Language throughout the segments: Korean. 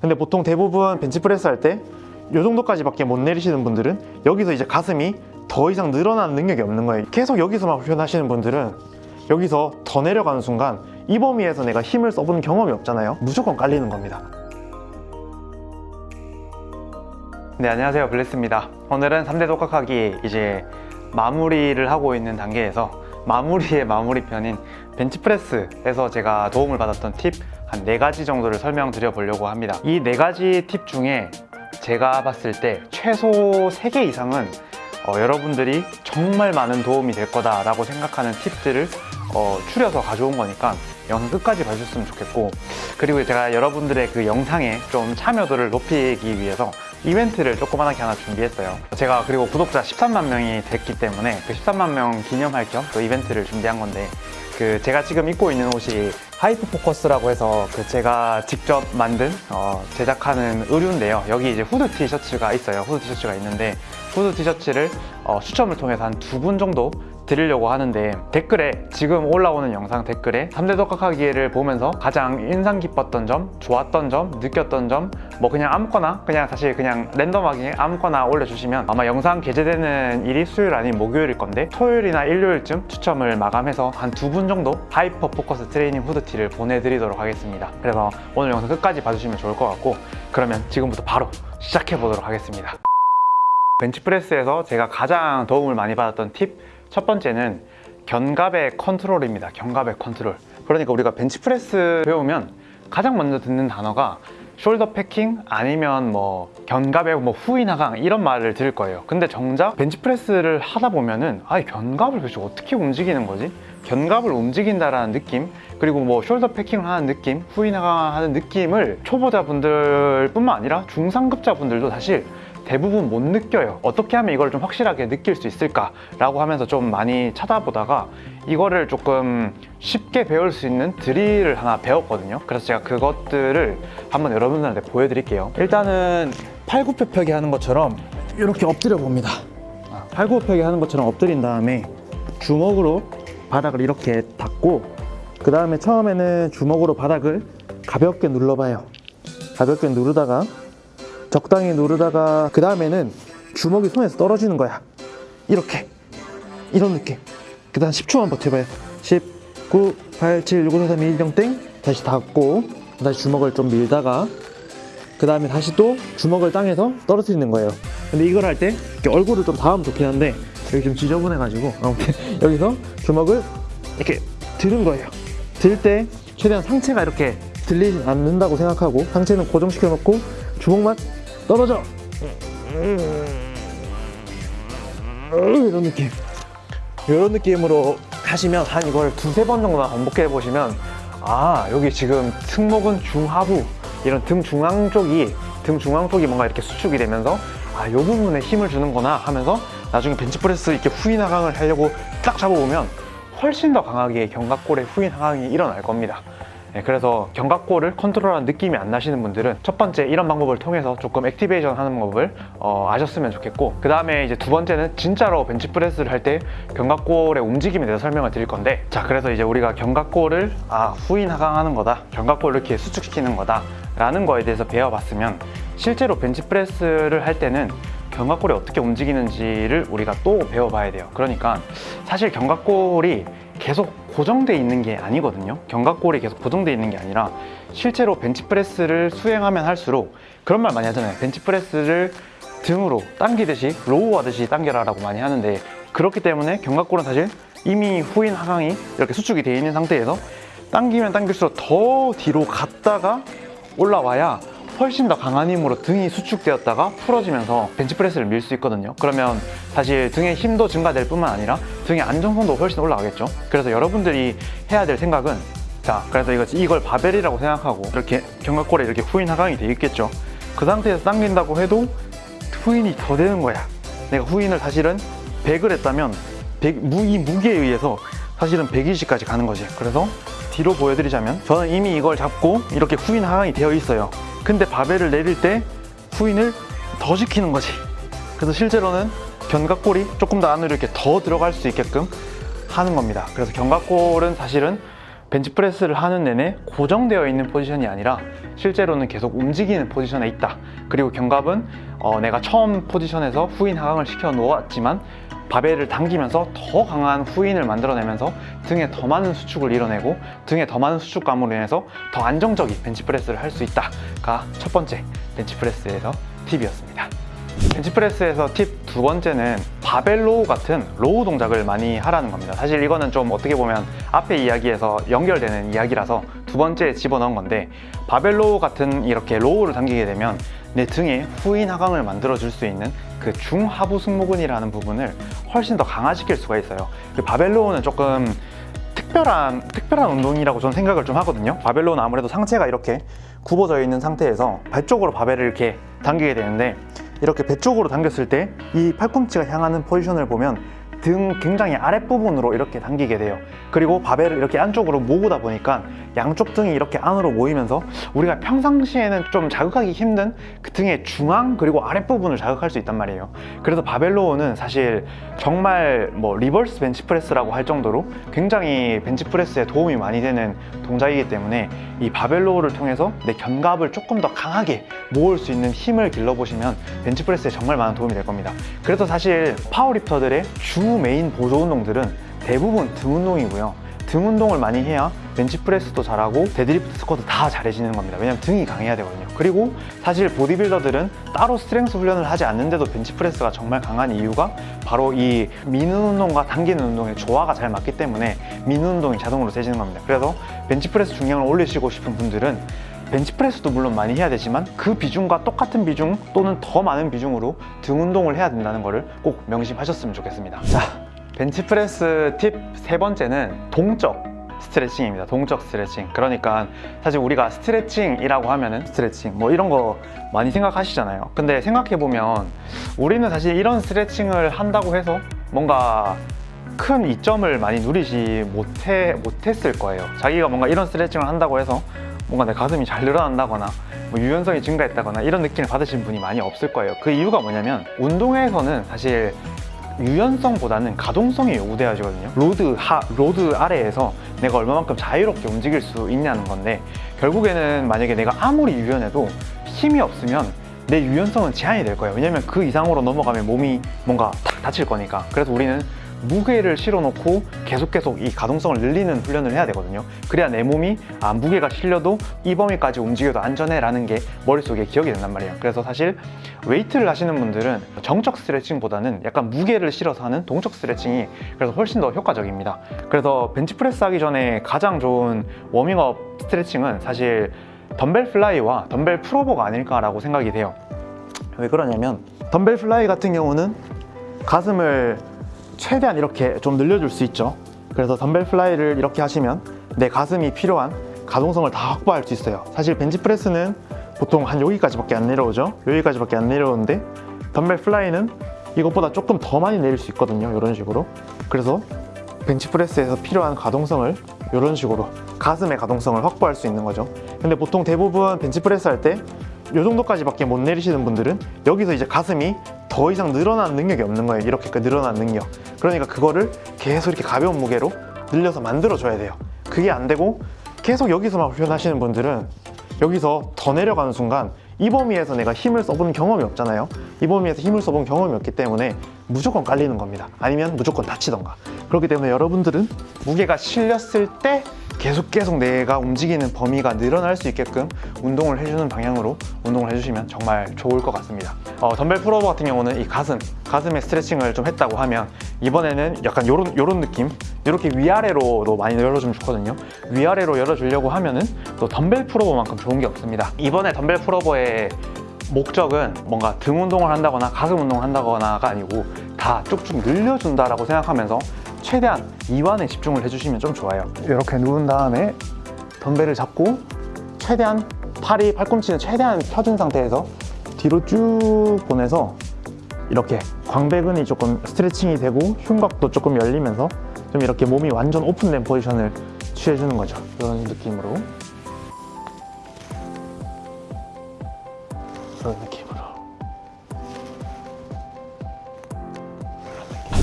근데 보통 대부분 벤치프레스 할 때 이 정도까지밖에 못 내리시는 분들은 여기서 이제 가슴이 더 이상 늘어나는 능력이 없는 거예요. 계속 여기서만 훈련하시는 분들은 여기서 더 내려가는 순간 이 범위에서 내가 힘을 써본 경험이 없잖아요. 무조건 깔리는 겁니다. 네 안녕하세요. 블레스입니다. 오늘은 3대 독학하기 이제 마무리를 하고 있는 단계에서 마무리의 마무리 편인 벤치프레스에서 제가 도움을 받았던 팁 한 네 가지 정도를 설명드려 보려고 합니다. 이 네 가지 팁 중에 제가 봤을 때 최소 3개 이상은 어, 여러분들이 정말 많은 도움이 될 거다 라고 생각하는 팁들을 어, 추려서 가져온 거니까 영상 끝까지 봐주셨으면 좋겠고 그리고 제가 여러분들의 그 영상에 좀 참여도를 높이기 위해서 이벤트를 조그만하게 하나 준비했어요. 제가 그리고 구독자 13만 명이 됐기 때문에 그 13만 명 기념할 겸또 이벤트를 준비한 건데 그 제가 지금 입고 있는 옷이 Hyper Focus라고 해서 그 제가 직접 만든 어, 제작하는 의류인데요. 여기 이제 후드 티셔츠가 있어요. 후드 티셔츠가 있는데 후드 티셔츠를 어, 추첨을 통해서 한 두 분 정도 드리려고 하는데 댓글에 지금 올라오는 영상 댓글에 3대 독학하기를 보면서 가장 인상 깊었던 점, 좋았던 점, 느꼈던 점 뭐 그냥 아무거나 그냥 사실 그냥 랜덤하게 아무거나 올려주시면 아마 영상 게재되는 일이 수요일 아닌 목요일일 건데 토요일이나 일요일쯤 추첨을 마감해서 한 두 분 정도 Hyper Focus 트레이닝 후드티를 보내드리도록 하겠습니다. 그래서 오늘 영상 끝까지 봐주시면 좋을 것 같고 그러면 지금부터 바로 시작해 보도록 하겠습니다. 벤치프레스에서 제가 가장 도움을 많이 받았던 팁 첫 번째는 견갑의 컨트롤입니다. 견갑의 컨트롤. 그러니까 우리가 벤치프레스 배우면 가장 먼저 듣는 단어가 shoulder packing 아니면 뭐 견갑의 뭐 후인 하강 이런 말을 들을 거예요. 근데 정작 벤치프레스를 하다 보면은 아 견갑을 도대체 어떻게 움직이는 거지? 견갑을 움직인다라는 느낌 그리고 뭐 숄더 패킹을 하는 느낌 후인 하강하는 느낌을 초보자분들 뿐만 아니라 중상급자분들도 사실 대부분 못 느껴요. 어떻게 하면 이걸 좀 확실하게 느낄 수 있을까 라고 하면서 좀 많이 찾아보다가 이거를 조금 쉽게 배울 수 있는 드릴을 하나 배웠거든요. 그래서 제가 그것들을 한번 여러분들한테 보여드릴게요. 일단은 팔굽혀펴기 하는 것처럼 이렇게 엎드려 봅니다. 아, 팔굽혀펴기 하는 것처럼 엎드린 다음에 주먹으로 바닥을 이렇게 닫고 그 다음에 처음에는 주먹으로 바닥을 가볍게 눌러봐요. 가볍게 누르다가 적당히 누르다가 그 다음에는 주먹이 손에서 떨어지는 거야. 이렇게. 이런 느낌. 그 다음 10초만 버텨봐요. 10, 9, 8, 7, 6, 5, 4, 3, 2, 1, 0, 땡. 다시 닫고 다시 주먹을 좀 밀다가 그 다음에 다시 또 주먹을 땅에서 떨어뜨리는 거예요. 근데 이걸 할 때 얼굴을 좀 닿으면 좋긴 한데 여기 좀 지저분해 가지고. 아무튼 여기서 주먹을 이렇게 드는 거예요. 들 때 최대한 상체가 이렇게 들리지 않는다고 생각하고 상체는 고정시켜 놓고 주먹만 떨어져. 이런 느낌. 이런 느낌으로 하시면 한 이걸 두세 번 정도만 반복해 보시면 아 여기 지금 승모근 중하부 이런 등 중앙 쪽이 등 중앙 쪽이 뭔가 이렇게 수축이 되면서 아 이 부분에 힘을 주는구나 하면서 나중에 벤치프레스 이렇게 후인 하강을 하려고 딱 잡아보면 훨씬 더 강하게 견갑골의 후인 하강이 일어날 겁니다. 네, 그래서 견갑골을 컨트롤하는 느낌이 안 나시는 분들은 첫 번째 이런 방법을 통해서 조금 activation 하는 방법을 어, 아셨으면 좋겠고 그 다음에 이제 두 번째는 진짜로 벤치프레스를 할 때 견갑골의 움직임에 대해서 설명을 드릴 건데 자 그래서 이제 우리가 견갑골을 아 후인 하강하는 거다 견갑골을 이렇게 수축시키는 거다 라는 거에 대해서 배워봤으면 실제로 벤치프레스를 할 때는 견갑골이 어떻게 움직이는지를 우리가 또 배워봐야 돼요. 그러니까 사실 견갑골이 계속 고정돼 있는 게 아니거든요. 견갑골이 계속 고정돼 있는 게 아니라 실제로 벤치프레스를 수행하면 할수록 그런 말 많이 하잖아요. 벤치프레스를 등으로 당기듯이 row 하듯이 당겨라 라고 많이 하는데 그렇기 때문에 견갑골은 사실 이미 후인 하강이 이렇게 수축이 되어 있는 상태에서 당기면 당길수록 더 뒤로 갔다가 올라와야 훨씬 더 강한 힘으로 등이 수축되었다가 풀어지면서 벤치프레스를 밀 수 있거든요. 그러면 사실 등의 힘도 증가될 뿐만 아니라 등의 안정성도 훨씬 올라가겠죠. 그래서 여러분들이 해야 될 생각은 자 그래서 이거, 이걸 바벨이라고 생각하고 이렇게 견갑골에 이렇게 후인 하강이 돼 있겠죠. 그 상태에서 당긴다고 해도 후인이 더 되는 거야. 내가 후인을 사실은 100을 했다면 100, 무, 이 무게에 의해서 사실은 120까지 가는 거지. 그래서 뒤로 보여드리자면 저는 이미 이걸 잡고 이렇게 후인 하강이 되어 있어요 근데 바벨을 내릴 때 후인을 더 시키는 거지 그래서 실제로는 견갑골이 조금 더 안으로 이렇게 더 들어갈 수 있게끔 하는 겁니다 그래서 견갑골은 사실은 벤치프레스를 하는 내내 고정되어 있는 포지션이 아니라 실제로는 계속 움직이는 포지션에 있다. 그리고 견갑은 어, 내가 처음 포지션에서 후인 하강을 시켜 놓았지만 바벨을 당기면서 더 강한 후인을 만들어내면서 등에 더 많은 수축을 이뤄내고 등에 더 많은 수축감으로 인해서 더 안정적인 벤치프레스를 할 수 있다가 첫 번째 벤치프레스에서 팁이었습니다. 벤치프레스에서 팁 두 번째는 바벨 row 같은 row 동작을 많이 하라는 겁니다. 사실 이거는 좀 어떻게 보면 앞에 이야기에서 연결되는 이야기라서 두 번째에 집어넣은 건데 바벨 row 같은 이렇게 row를 당기게 되면 내 등에 후인 하강을 만들어 줄 수 있는 그 중하부 승모근이라는 부분을 훨씬 더 강화시킬 수가 있어요. 그 바벨 row는 조금 특별한 특별한 운동이라고 저는 생각을 좀 하거든요. 바벨 row는 아무래도 상체가 이렇게 굽어져 있는 상태에서 발 쪽으로 바벨을 이렇게 당기게 되는데 이렇게 배 쪽으로 당겼을 때 이 팔꿈치가 향하는 포지션을 보면 등 굉장히 아랫부분으로 이렇게 당기게 돼요. 그리고 바벨을 이렇게 안쪽으로 모으다 보니까 양쪽 등이 이렇게 안으로 모이면서 우리가 평상시에는 좀 자극하기 힘든 그 등의 중앙 그리고 아랫부분을 자극할 수 있단 말이에요. 그래서 바벨 row는 사실 정말 뭐 reverse 벤치프레스라고 할 정도로 굉장히 벤치프레스에 도움이 많이 되는 동작이기 때문에 이 바벨 row를 통해서 내 견갑을 조금 더 강하게 모을 수 있는 힘을 길러보시면 벤치프레스에 정말 많은 도움이 될 겁니다. 그래서 사실 powerlifter들의 주 메인 보조 운동들은 대부분 등 운동이고요. 등 운동을 많이 해야 벤치프레스도 잘하고 데드리프트 스쿼트 다 잘해지는 겁니다. 왜냐면 등이 강해야 되거든요. 그리고 사실 보디빌더들은 따로 strength 훈련을 하지 않는데도 벤치프레스가 정말 강한 이유가 바로 이 미는 운동과 당기는 운동의 조화가 잘 맞기 때문에 미는 운동이 자동으로 세지는 겁니다. 그래서 벤치프레스 중량을 올리시고 싶은 분들은 벤치프레스도 물론 많이 해야 되지만 그 비중과 똑같은 비중 또는 더 많은 비중으로 등 운동을 해야 된다는 것을 꼭 명심하셨으면 좋겠습니다. 자, 벤치프레스 팁 세 번째는 동적 스트레칭입니다. 동적 스트레칭. 그러니까 사실 우리가 스트레칭이라고 하면은 스트레칭 뭐 이런 거 많이 생각하시잖아요. 근데 생각해 보면 우리는 사실 이런 스트레칭을 한다고 해서 뭔가 큰 이점을 많이 누리지 못해 못했을 거예요. 자기가 뭔가 이런 스트레칭을 한다고 해서 뭔가 내 가슴이 잘 늘어난다거나 뭐 유연성이 증가했다거나 이런 느낌을 받으신 분이 많이 없을 거예요. 그 이유가 뭐냐면 운동에서는 사실 유연성보다는 가동성이 요구되어지거든요. load 하 load 아래에서 내가 얼마만큼 자유롭게 움직일 수 있냐는 건데 결국에는 만약에 내가 아무리 유연해도 힘이 없으면 내 유연성은 제한이 될 거예요. 왜냐면 그 이상으로 넘어가면 몸이 뭔가 탁 다칠 거니까. 그래서 우리는 무게를 실어놓고 계속 계속 이 가동성을 늘리는 훈련을 해야 되거든요. 그래야 내 몸이 아 무게가 실려도 이 범위까지 움직여도 안전해 라는 게 머릿속에 기억이 된단 말이에요. 그래서 사실 웨이트를 하시는 분들은 정적 스트레칭보다는 약간 무게를 실어서 하는 동적 스트레칭이 그래서 훨씬 더 효과적입니다. 그래서 벤치프레스 하기 전에 가장 좋은 워밍업 스트레칭은 사실 덤벨 fly와 덤벨 pullover가 아닐까라고 생각이 돼요. 왜 그러냐면 덤벨 fly 같은 경우는 가슴을 최대한 이렇게 좀 늘려줄 수 있죠. 그래서 덤벨 fly를 이렇게 하시면 내 가슴이 필요한 가동성을 다 확보할 수 있어요. 사실 벤치프레스는 보통 한 여기까지밖에 안 내려오죠. 여기까지밖에 안 내려오는데 덤벨 fly는 이것보다 조금 더 많이 내릴 수 있거든요. 이런 식으로. 그래서 벤치프레스에서 필요한 가동성을 이런 식으로 가슴의 가동성을 확보할 수 있는 거죠. 근데 보통 대부분 벤치프레스 할 때 이 정도까지밖에 못 내리시는 분들은 여기서 이제 가슴이 더 이상 늘어나는 능력이 없는 거예요. 이렇게 늘어난 능력. 그러니까 그거를 계속 이렇게 가벼운 무게로 늘려서 만들어줘야 돼요. 그게 안 되고 계속 여기서만 훈련하시는 분들은 여기서 더 내려가는 순간 이 범위에서 내가 힘을 써본 경험이 없잖아요. 이 범위에서 힘을 써본 경험이 없기 때문에 무조건 깔리는 겁니다. 아니면 무조건 다치던가. 그렇기 때문에 여러분들은 무게가 실렸을 때 계속 계속 내가 움직이는 범위가 늘어날 수 있게끔 운동을 해주는 방향으로 운동을 해주시면 정말 좋을 것 같습니다. 어, 덤벨 풀오버 같은 경우는 이 가슴, 가슴에 스트레칭을 좀 했다고 하면 이번에는 약간 요런, 요런 느낌 이렇게 위아래로도 많이 열어주면 좋거든요. 위아래로 열어주려고 하면은 또 덤벨 pullover만큼 좋은 게 없습니다. 이번에 덤벨 pullover의 목적은 뭔가 등 운동을 한다거나 가슴 운동을 한다거나가 아니고 다 쭉쭉 늘려준다라고 생각하면서 최대한 이완에 집중을 해주시면 좀 좋아요. 이렇게 누운 다음에 덤벨을 잡고 최대한 팔이 팔꿈치는 최대한 펴진 상태에서 뒤로 쭉 보내서 이렇게 광배근이 조금 스트레칭이 되고 흉곽도 조금 열리면서 좀 이렇게 몸이 완전 오픈된 포지션을 취해주는 거죠. 이런 느낌으로. 이런 느낌으로.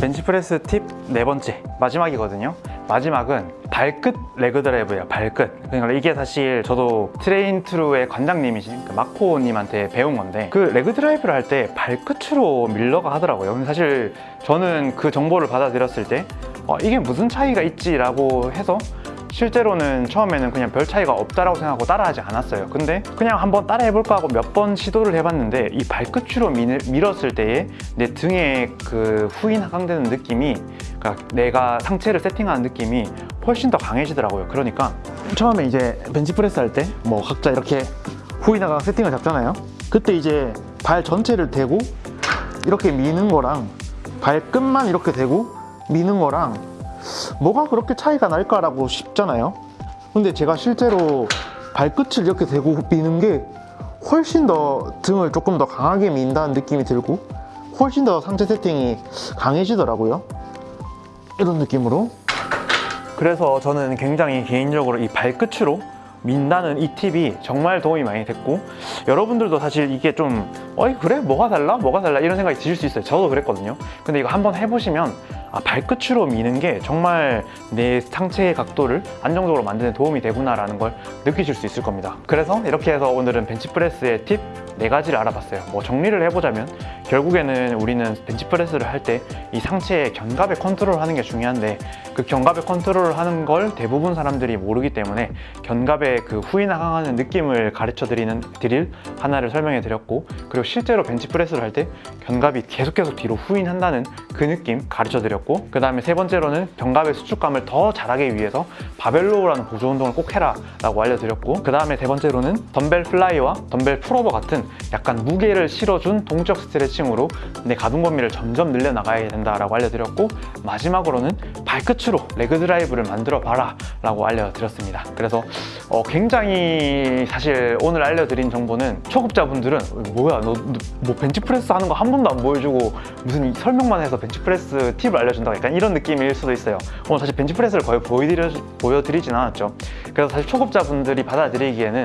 벤치프레스 팁 네 번째 마지막이거든요. 마지막은 발끝 leg drive예요 발끝. 그러니까 이게 사실 저도 Train True의 관장님이신 그 마코님한테 배운 건데 그 leg drive를 할 때 발끝으로 밀라고 하더라고요. 근데 사실 저는 그 정보를 받아들였을 때 어, 이게 무슨 차이가 있지 라고 해서 실제로는 처음에는 그냥 별 차이가 없다라고 생각하고 따라하지 않았어요. 근데 그냥 한번 따라 해볼까 하고 몇 번 시도를 해봤는데 이 발끝으로 밀, 밀었을 때에 내 등에 그 후인 하강되는 느낌이 그러니까 내가 상체를 세팅하는 느낌이 훨씬 더 강해지더라고요 그러니까 처음에 이제 벤치프레스 할 때 뭐 각자 이렇게 하강 세팅을 잡잖아요 그때 이제 발 전체를 대고 이렇게 미는 거랑 발끝만 이렇게 대고 미는 거랑 뭐가 그렇게 차이가 날까라고 싶잖아요. 근데 제가 실제로 발끝을 이렇게 대고 미는 게 훨씬 더 등을 조금 더 강하게 민다는 느낌이 들고 훨씬 더 상체 세팅이 강해지더라고요. 이런 느낌으로. 그래서 저는 굉장히 개인적으로 이 발끝으로 민다는 이 팁이 정말 도움이 많이 됐고 여러분들도 사실 이게 좀 어이 그래? 뭐가 달라? 뭐가 달라? 이런 생각이 드실 수 있어요. 저도 그랬거든요. 근데 이거 한번 해보시면 아, 발끝으로 미는 게 정말 내 상체의 각도를 안정적으로 만드는 도움이 되구나 라는 걸 느끼실 수 있을 겁니다. 그래서 이렇게 해서 오늘은 벤치프레스의 팁 네 가지를 알아봤어요. 뭐 정리를 해보자면 결국에는 우리는 벤치프레스를 할 때 이 상체의 견갑의 컨트롤 하는 게 중요한데 그 견갑의 컨트롤을 하는 걸 대부분 사람들이 모르기 때문에 견갑의 그 후인 하강하는 느낌을 가르쳐 드리는 드릴 하나를 설명해 드렸고 그리고 실제로 벤치프레스를 할 때 견갑이 계속 계속 뒤로 후인한다는 그 느낌 가르쳐 드렸고 그 다음에 세 번째로는 견갑의 수축감을 더 잘하기 위해서 바벨 row라는 보조 운동을 꼭 해라 라고 알려드렸고 그 다음에 세 번째로는 덤벨 fly와 덤벨 풀오버 같은 약간 무게를 실어준 동적 스트레칭으로 내 가동 범위를 점점 늘려나가야 된다라고 알려드렸고 마지막으로는 발끝으로 leg drive를 만들어 봐라 라고 알려드렸습니다. 그래서 어, 굉장히 사실 오늘 알려드린 정보는 초급자분들은 뭐야 너 뭐 벤치프레스 하는 거 한 번도 안 보여주고 무슨 설명만 해서 벤치프레스 팁을 알려준다 약간 이런 느낌일 수도 있어요. 오늘 사실 벤치프레스를 거의 보여드려, 보여드리진 않았죠. 그래서 사실 초급자분들이 받아들이기에는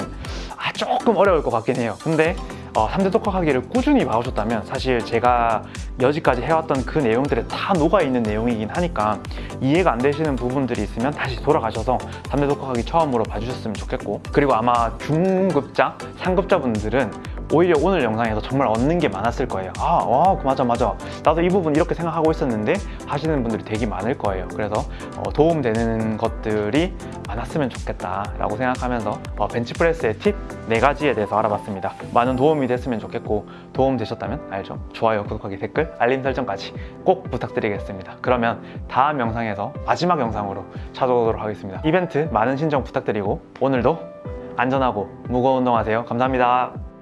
아, 조금 어려울 것 같긴 해요. 근데 어, 3대 독학하기를 꾸준히 봐오셨다면 사실 제가 여지까지 해왔던 그 내용들에 다 녹아있는 내용이긴 하니까 이해가 안 되시는 부분들이 있으면 다시 돌아가셔서 3대 독학하기 처음으로 봐주셨으면 좋겠고 그리고 아마 중급자, 상급자분들은 오히려 오늘 영상에서 정말 얻는 게 많았을 거예요. 아, 와, 맞아 맞아. 나도 이 부분 이렇게 생각하고 있었는데 하시는 분들이 되게 많을 거예요. 그래서 어, 도움되는 것들이 많았으면 좋겠다 라고 생각하면서 어, 벤치프레스의 팁 4가지에 대해서 알아봤습니다. 많은 도움이 됐으면 좋겠고 도움 되셨다면 알죠? 좋아요, 구독하기, 댓글, 알림 설정까지 꼭 부탁드리겠습니다. 그러면 다음 영상에서 마지막 영상으로 찾아오도록 하겠습니다. 이벤트 많은 신청 부탁드리고 오늘도 안전하고 무거운 운동하세요. 감사합니다